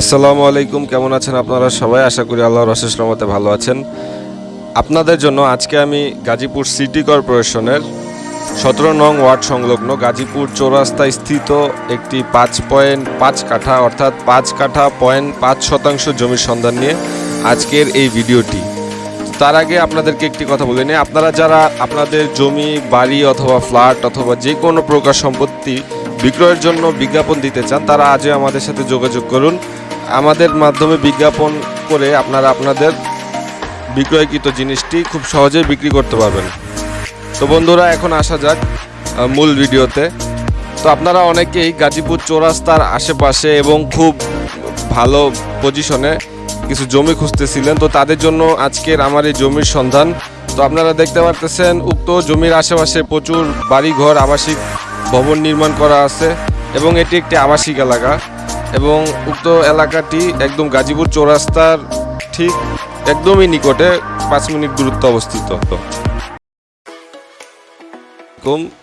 আসসালামু আলাইকুম, কেমন আছেন আপনারা সবাই? আশা করি আল্লাহর অশেষ রহমতে ভালো আছেন। আপনাদের জন্য আজকে আমি গাজীপুর সিটি কর্পোরেশনের সতেরো নং ওয়ার্ড সংলগ্ন গাজীপুর চৌরাস্তায় স্থিত একটি পাঁচ পয়েন্ট পাঁচ কাঠা, অর্থাৎ পাঁচ কাঠা পয়েন্ট পাঁচ শতাংশ জমির সন্ধান নিয়ে আজকের এই ভিডিওটি। তার আগে আপনাদেরকে একটি কথা বলে নিই। আপনারা যারা আপনাদের জমি, বাড়ি অথবা ফ্ল্যাট অথবা যে কোনো প্রকার সম্পত্তি বিক্রয়ের জন্য বিজ্ঞাপন দিতে চান, তারা আজই আমাদের সাথে যোগাযোগ করুন। আমাদের মাধ্যমে বিজ্ঞাপন করে আপনারা আপনাদের বিক্রয়কৃত জিনিসটি খুব সহজেই বিক্রি করতে পারবেন। তো বন্ধুরা, এখন আসা যাক মূল ভিডিওতে। তো আপনারা অনেকেই গাজীপুর চৌরাস্তার আশেপাশে এবং খুব ভালো পজিশনে কিছু জমি খুঁজতেছিলেন, তো তাদের জন্য আজকের আমার এই জমির সন্ধান। তো আপনারা দেখতে পারতেছেন, উক্ত জমির আশেপাশে প্রচুর বাড়িঘর, আবাসিক ভবন নির্মাণ করা আছে এবং এটি একটি আবাসিক এলাকা এবং উক্ত এলাকাটি একদম গাজীপুর চৌরাস্তার ঠিক একদমই নিকটে পাঁচ মিনিট দূরত্ব অবস্থিত।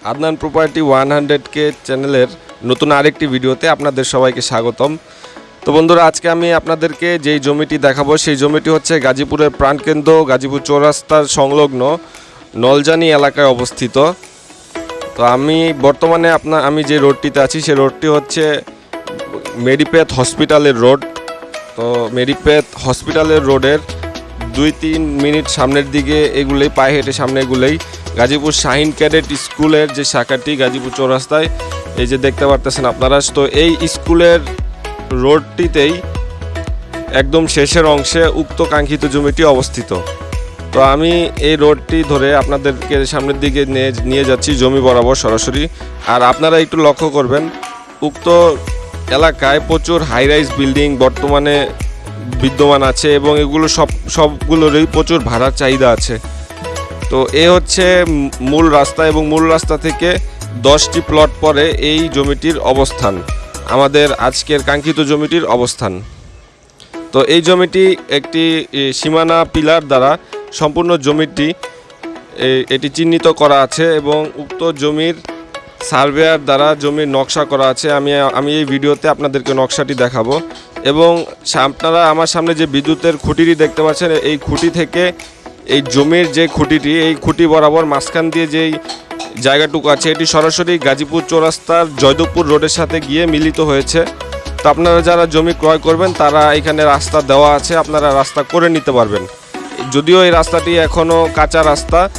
Adnan property one hundred K চ্যানেলের নতুন আরেকটি ভিডিওতে আপনাদের সবাইকে স্বাগতম। তো বন্ধুরা, আজকে আমি আপনাদেরকে যেই জমিটি দেখাবো, সেই জমিটি হচ্ছে গাজীপুরের প্রাণকেন্দ্র, গাজীপুর চৌরাস্তার সংলগ্ন নলজানি এলাকায় অবস্থিত। তো আমি বর্তমানে আপনার, আমি যে রোডটিতে আছি সেই রোডটি হচ্ছে মেডিপ্যাথ হসপিটালের রোড। তো মেডিপ্যাথ হসপিটালের রোডের দুই তিন মিনিট সামনের দিকে এগুলোই, পায়ে হেঁটে সামনে এগুলোই। গাজীপুর শাহিন ক্যাডেট স্কুলের যে শাখাটি, গাজীপুর চৌরাস্তায়, এই যে দেখতে পারতেছেন আপনারা। তো এই স্কুলের রোডটিতেই একদম শেষের অংশে উক্ত কাঙ্ক্ষিত জমিটি অবস্থিত। তো আমি এই রোডটি ধরে আপনাদেরকে সামনের দিকে নিয়ে যাচ্ছি, জমি বরাবর সরাসরি। আর আপনারা একটু লক্ষ্য করবেন, উক্ত এলাকায় প্রচুর হাই রাইজ বিল্ডিং বর্তমানে বিদ্যমান আছে এবং এগুলো সব, সবগুলোরই প্রচুর ভাড়ার চাহিদা আছে। তো এ হচ্ছে মূল রাস্তা এবং মূল রাস্তা থেকে দশটি প্লট পরে এই জমিটির অবস্থান, আমাদের আজকের কাঙ্ক্ষিত জমিটির অবস্থান। তো এই জমিটি একটি সীমানা পিলার দ্বারা সম্পূর্ণ জমিটি এটি চিহ্নিত করা আছে এবং উক্ত জমির সার্ভেয়ার দ্বারা জমির নকশা করা আছে। আমি আমি এই ভিডিওতে আপনাদেরকে নকশাটি দেখাবো। এবং আপনারা আমার সামনে যে বিদ্যুতের খুঁটিটি দেখতে পাচ্ছেন, এই খুঁটি থেকে এই জমির যে খুঁটিটি, এই খুঁটি বরাবর মাঝখান দিয়ে যেই জায়গাটুকু আছে, এটি সরাসরি গাজীপুর চৌরাস্তার জয়দেবপুর রোডের সাথে গিয়ে মিলিত হয়েছে। তো আপনারা যারা জমি ক্রয় করবেন, তারা এখানে রাস্তা দেওয়া আছে, আপনারা রাস্তা করে নিতে পারবেন। যদিও এই রাস্তাটি এখনও কাঁচা রাস্তা,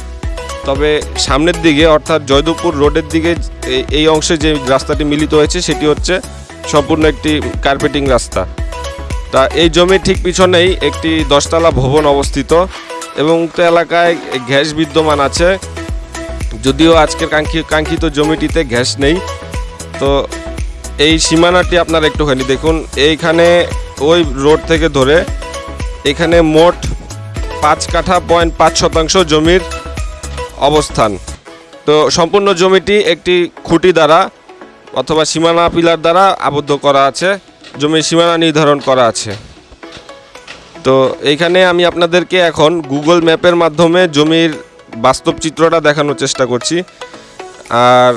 তবে সামনের দিকে, অর্থাৎ জয়দেবপুর রোডের দিকে এই- অংশে যে রাস্তাটি মিলিত হয়েছে, সেটি হচ্ছে সম্পূর্ণ একটি কার্পেটিং রাস্তা। তা এই জমির ঠিক পিছনেই একটি দশতলা ভবন অবস্থিত এবং উক্ত এলাকায় গ্যাস বিদ্যমান আছে। যদিও আজকের কাঙ্ক্ষি- কাঙ্ক্ষিত জমিটিতে গ্যাস নেই, তো এই সীমানাটি আপনারা একটুখানি দেখুন। এইখানে, ওই রোড থেকে ধরে এখানে মোট পাঁচ কাঠা পয়েন্ট পাঁচ শতাংশ জমির অবস্থান। তো সম্পূর্ণ জমিটি একটি খুঁটি দ্বারা অথবা সীমানা পিলার দ্বারা আবদ্ধ করা আছে, জমির সীমানা নির্ধারণ করা আছে। তো এইখানে আমি আপনাদেরকে এখন গুগল ম্যাপের মাধ্যমে জমির বাস্তব চিত্রটা দেখানোর চেষ্টা করছি। আর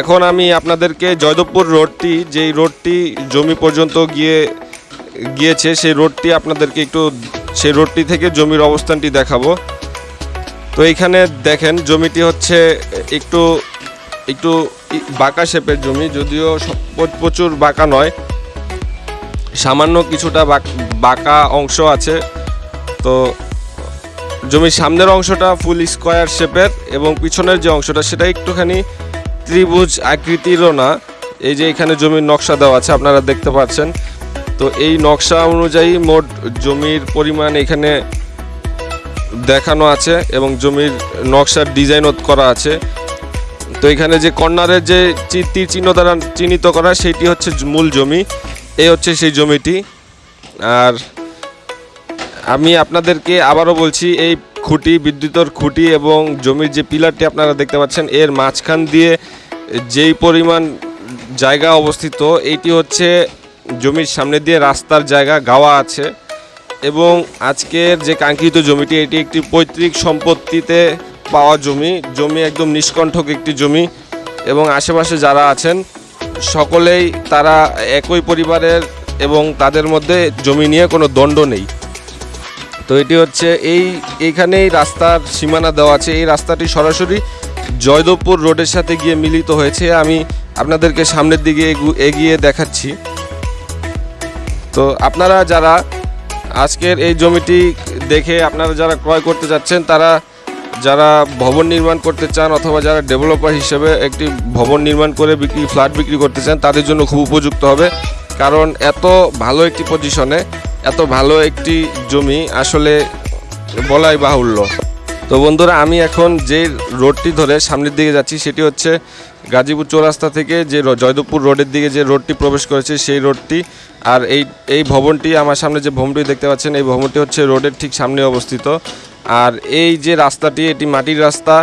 এখন আমি আপনাদেরকে জয়দেবপুর রোডটি, যেই রোডটি জমি পর্যন্ত গিয়ে, গিয়েছে, সেই রোডটি আপনাদেরকে একটু সেই রোডটি থেকে জমির অবস্থানটি দেখাবো। তো এইখানে দেখেন, জমিটি হচ্ছে একটু একটু বাঁকা শেপের জমি, যদিও প্রচুর বাঁকা নয়। সামান্য কিছুটা বাঁকা অংশ আছে। তো জমির সামনের অংশটা ফুল স্কোয়ার শেপের এবং পিছনের যে অংশটা, সেটা একটুখানি ত্রিভুজ আকৃতিরও না। এই যে এখানে জমির নকশা দেওয়া আছে, আপনারা দেখতে পাচ্ছেন। তো এই নকশা অনুযায়ী মোট জমির পরিমাণ এখানে দেখানো আছে এবং জমির নকশার ডিজাইনও করা আছে। তো এখানে যে কর্নারের যে তীর চিহ্ন দ্বারা চিহ্নিত করা সেটি হচ্ছে মূল জমি। এই হচ্ছে সেই জমিটি। আর আমি আপনাদেরকে আবারও বলছি, এই খুঁটি, বিদ্যুতের খুঁটি এবং জমির যে পিলারটি আপনারা দেখতে পাচ্ছেন, এর মাঝখান দিয়ে যেই পরিমাণ জায়গা অবস্থিত এইটি হচ্ছে জমির সামনে দিয়ে রাস্তার জায়গা গাওয়া আছে এবং আজকের যে কাঙ্ক্ষিত জমিটি, এটি একটি পৈতৃক সম্পত্তিতে পাওয়া জমি। জমি একদম নিষ্কণ্ঠক একটি জমি এবং আশেপাশে যারা আছেন, সকলেই তারা একই পরিবারের এবং তাদের মধ্যে জমি নিয়ে কোনো দণ্ড নেই। তো এটি হচ্ছে এই, এইখানেই রাস্তার সীমানা দেওয়া আছে। এই রাস্তাটি সরাসরি জয়দেবপুর রোডের সাথে গিয়ে মিলিত হয়েছে। আমি আপনাদেরকে সামনের দিকে এগু- এগিয়ে দেখাচ্ছি। তো আপনারা যারা আজকের এই জমিটি দেখে আপনারা যারা ক্রয় করতে যাচ্ছেন, তারা যারা ভবন নির্মাণ করতে চান অথবা যারা ডেভেলপার হিসেবে একটি ভবন নির্মাণ করে বিক্রি, ফ্ল্যাট বিক্রি করতে চান, তাদের জন্য খুব উপযুক্ত হবে। কারণ এত ভালো একটি পজিশনে এত ভালো একটি জমি আসলে বলাই বাহুল্য। তো বন্ধুরা, আমি এখন যে রোডটি ধরে সামনের দিকে যাচ্ছি, সেটি হচ্ছে গাজীপুর চৌরাস্তা থেকে যে জয়দেবপুর রোডের দিকে যে রোডটি প্রবেশ করেছে, সেই রোডটি আর এই এই ভবনটি, আমার সামনে যে ভবনটি দেখতে পাচ্ছেন, এই ভবনটি হচ্ছে রোডের ঠিক সামনে অবস্থিত। আর এই যে রাস্তাটি, এটি মাটির রাস্তা।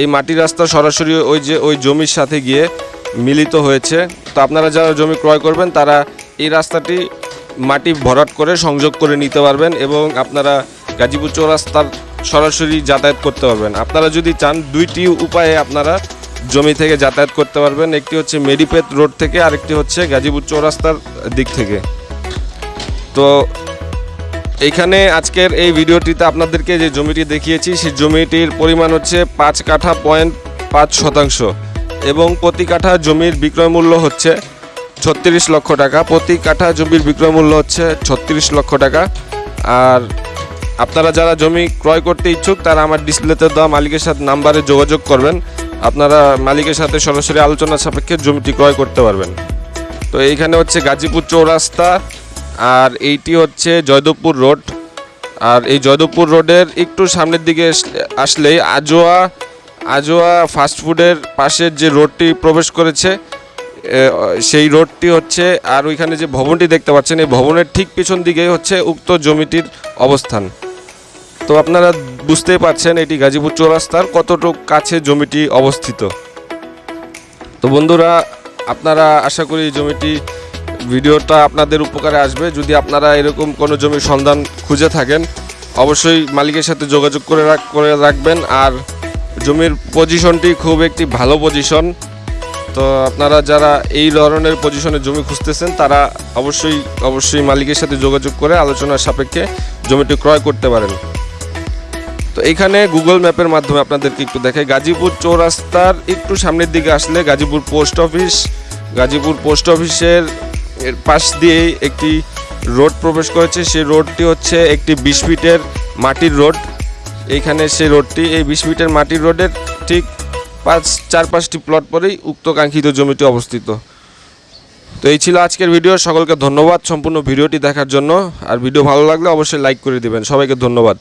এই মাটির রাস্তা সরাসরি ওই যে, ওই জমির সাথে গিয়ে মিলিত হয়েছে। তো আপনারা যারা জমি ক্রয় করবেন, তারা এই রাস্তাটি মাটি ভরাট করে সংযোগ করে নিতে পারবেন এবং আপনারা গাজীপুর চৌরাস্তার সরাসরি যাতায়াত করতে পারবেন। আপনারা যদি চান, দুইটি উপায়ে আপনারা জমি থেকে যাতায়াত করতে পারবেন। একটি হচ্ছে মেডিপেত রোড থেকে, আরেকটি হচ্ছে গাজীপুর চৌরাস্তার দিক থেকে। তো এইখানে আজকের এই ভিডিওটিতে আপনাদেরকে যে জমিটি দেখিয়েছি, সেই জমিটির পরিমাণ হচ্ছে পাঁচ কাঠা পয়েন্ট পাঁচ শতাংশ এবং প্রতি কাঠা জমির বিক্রয় মূল্য হচ্ছে ছত্রিশ লক্ষ টাকা। প্রতি কাঠা জমির বিক্রয় মূল্য হচ্ছে ছত্রিশ লক্ষ টাকা। আর আপনারা যারা জমি ক্রয় করতে ইচ্ছুক, তারা আমার ডিসপ্লেতে দেওয়া মালিকের সাথে নাম্বারে যোগাযোগ করবেন। আপনারা মালিকের সাথে সরাসরি আলোচনা সাপেক্ষে জমিটি ক্রয় করতে পারবেন। তো এইখানে হচ্ছে গাজীপুর চৌরাস্তা আর এইটি হচ্ছে জয়দেবপুর রোড। আর এই জয়দেবপুর রোডের একটু সামনের দিকে আস- আসলেই আজোয়া আজোয়া ফাস্টফুডের পাশের যে রোডটি প্রবেশ করেছে সেই রোডটি হচ্ছে আর ওইখানে যে ভবনটি দেখতে পাচ্ছেন, এই ভবনের ঠিক পিছন দিকেই হচ্ছে উক্ত জমিটির অবস্থান। তো আপনারা বুঝতেই পারছেন এটি গাজীপুর চৌরাস্তার কতটুকু কাছে জমিটি অবস্থিত। তো বন্ধুরা, আপনারা আশা করি জমিটি, ভিডিওটা আপনাদের উপকারে আসবে। যদি আপনারা এরকম কোনো জমির সন্ধান খুঁজে থাকেন, অবশ্যই মালিকের সাথে যোগাযোগ করে করে রাখবেন। আর জমির পজিশনটি খুব একটি ভালো পজিশন। তো আপনারা যারা এই ধরনের পজিশনে জমি খুঁজতেছেন, তারা অবশ্যই অবশ্যই মালিকের সাথে যোগাযোগ করে আলোচনার সাপেক্ষে জমিটি ক্রয় করতে পারেন। তো এখানে গুগল ম্যাপের মাধ্যমে আপনাদেরকে একটু দেখাই। গাজীপুর চৌরাস্তার একটু সামনের দিকে আসলে Gazipur post office. Gazipur post অফিসের পাশ দিয়েই একটি রোড প্রবেশ করেছে। সেই রোডটি হচ্ছে একটি বিশ ফিটের মাটির রোড। এইখানে সেই রোডটি, এই বিশ ফিটের মাটির রোডের ঠিক পাঁচ, চার, পাঁচটি প্লট পরেই উক্ত কাঙ্ক্ষিত জমিটি অবস্থিত। তো এই ছিল আজকের ভিডিও সকলকে ধন্যবাদ সম্পূর্ণ ভিডিওটি দেখার জন্য। আর ভিডিও ভালো লাগলে অবশ্যই লাইক করে দিবেন। সবাইকে ধন্যবাদ।